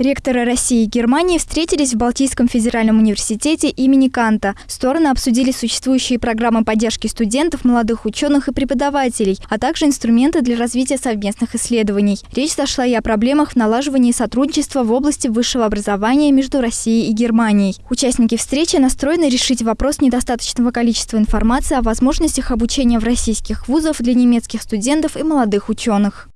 Ректоры России и Германии встретились в Балтийском федеральном университете имени Канта. Стороны обсудили существующие программы поддержки студентов, молодых ученых и преподавателей, а также инструменты для развития совместных исследований. Речь зашла и о проблемах в налаживании сотрудничества в области высшего образования между Россией и Германией. Участники встречи настроены решить вопрос недостаточного количества информации о возможностях обучения в российских вузах для немецких студентов и молодых ученых.